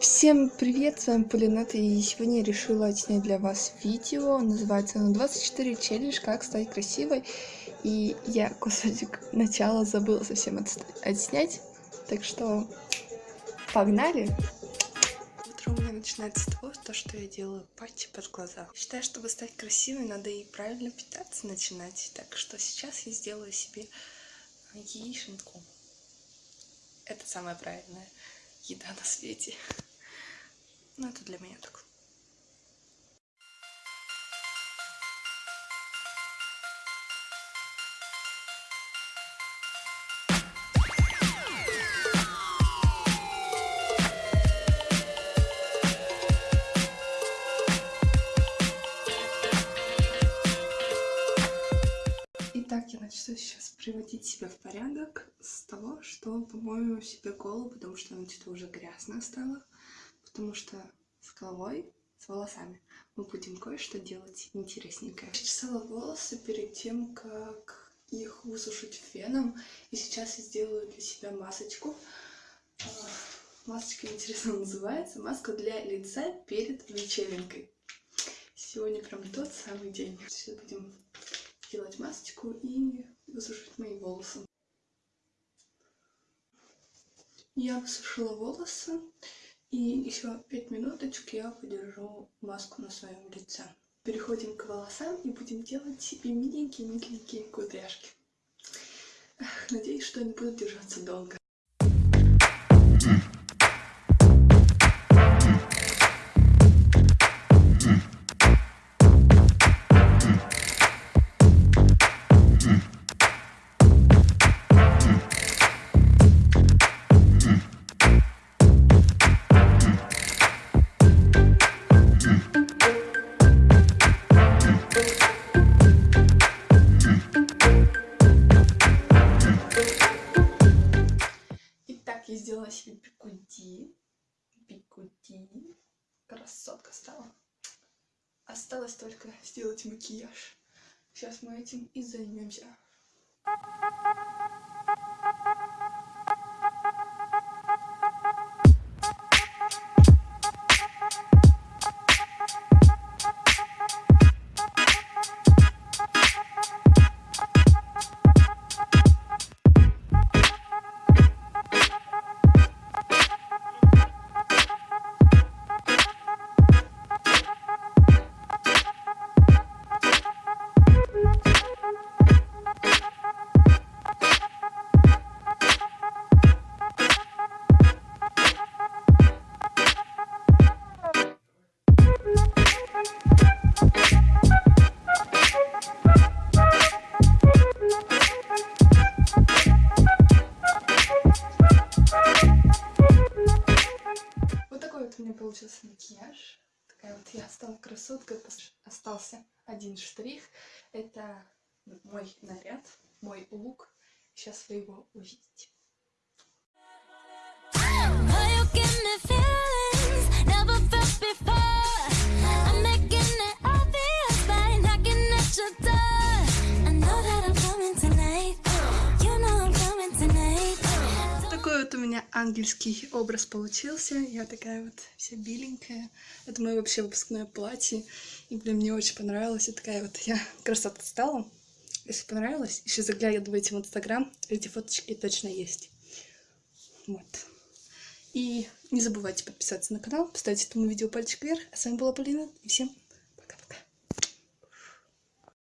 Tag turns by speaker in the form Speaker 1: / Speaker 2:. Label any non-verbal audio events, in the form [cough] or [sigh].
Speaker 1: Всем привет, с вами Полинет, и сегодня я решила отснять для вас видео, называется оно 24 челлендж, как стать красивой, и я [laughs] кусочек начала забыла совсем отснять, так что погнали! Утро у меня начинается с того, то, что я делаю патчи под глаза. Считаю, чтобы стать красивой, надо и правильно питаться начинать, так что сейчас я сделаю себе яишенку. Это самое правильное еда на свете. Ну, это для меня так. Итак, я начну сейчас приводить себя в порядок с того, что помою себе голову, потому что она что-то уже грязная стала потому что с головой, с волосами мы будем кое-что делать интересненькое. Я чесала волосы перед тем, как их высушить феном, и сейчас я сделаю для себя масочку. А, масочка интересно называется, маска для лица перед вечеринкой. Сегодня прям тот самый день. Сейчас будем делать масочку и высушить мои волосы. Я высушила волосы. И еще пять минуточек я подержу маску на своем лице. Переходим к волосам и будем делать себе миленькие-миленькие кудряшки. Надеюсь, что они будут держаться долго. Сделала себе бикуди. Бикуди. Красотка стала. Осталось только сделать макияж. Сейчас мы этим и займемся. Получился макияж. Такая вот я стала красоткой. Остался один штрих. Это мой наряд, мой лук. Сейчас вы его увидите. Меня ангельский образ получился. Я такая вот вся беленькая. Это мое вообще выпускное платье. И, блин, мне очень понравилось. И такая вот я красота стала. Если понравилось, еще заглядывайте в Инстаграм. Эти фоточки точно есть. Вот. И не забывайте подписаться на канал, поставить этому видео пальчик вверх. А с вами была Полина. И всем